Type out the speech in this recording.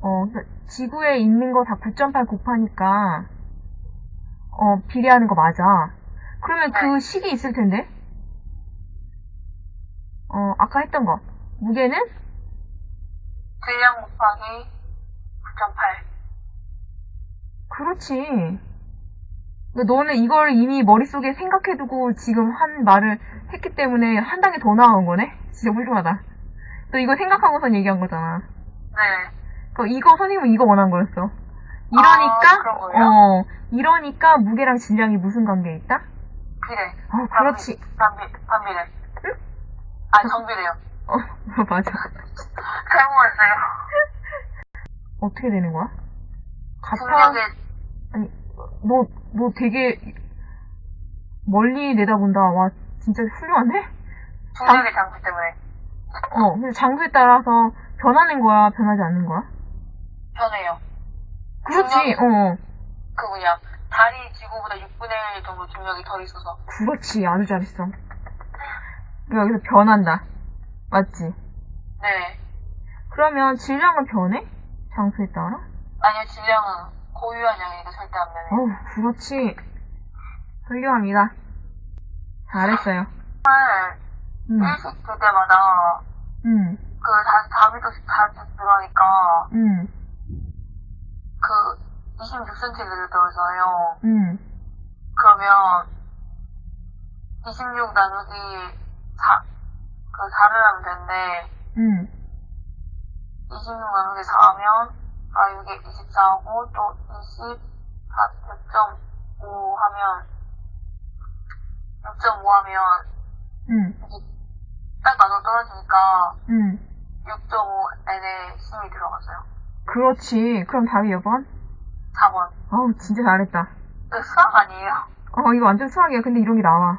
어, 그러니까 지구에 있는 거 다 9.8 곱하니까, 어, 비례하는 거 맞아. 그러면 그 네. 식이 있을 텐데? 어, 아까 했던 거. 무게는? 질량 곱하기 9.8. 그렇지. 근데 너는 이걸 이미 머릿속에 생각해두고 지금 한 말을 했기 때문에 한 단계 더 나아온 거네? 진짜 훌륭하다. 너 이거 생각하고선 얘기한 거잖아. 네. 그 이거 선생님은 이거 원한 거였어. 이러니까 아? 어 이러니까 무게랑 질량이 무슨 관계에 있다? 비례. 어 그렇지. 반비, 반비례. 아, 정비례요. 어 맞아. 잘못했어요. 어떻게 되는 거야? 같아. 중력의, 아니 너너 되게 멀리 내다본다. 와 진짜 훌륭한데? 중력의 장치 때문에 어 근데 장소에 따라서 변하는 거야 변하지 않는 거야? 변해요. 그렇지. 중력? 어 그 뭐냐, 달이 지구보다 6분의 1 정도 중력이 덜 있어서. 그렇지 아주 잘했어. 여기서 변한다. 맞지? 네. 그러면 질량은 변해? 장소에 따라? 아니요, 질량은 고유한 양이니까 절대 안 변해요. 어우, 그렇지. 훌륭합니다. 잘했어요. 정말 응, 일식 될 때마다 응, 그 다, 답이 더 자주 들어가니까 응, 그 26cm를 넣어서요. 응. 그러면 26 나누기 4, 그 4를 하면 되는데 응. 26 나누기 4하면 아 이게 24하고 또 24, 6.5 하면 6.5 하면 응, 딱 나눠 떨어지니까 응. 6.5n에 10이 들어갔어요. 그렇지. 그럼 답이 몇 번? 4번. 어우, 진짜 잘했다. 수학 아니에요? 어, 이거 완전 수학이야. 근데 이런 게 나와.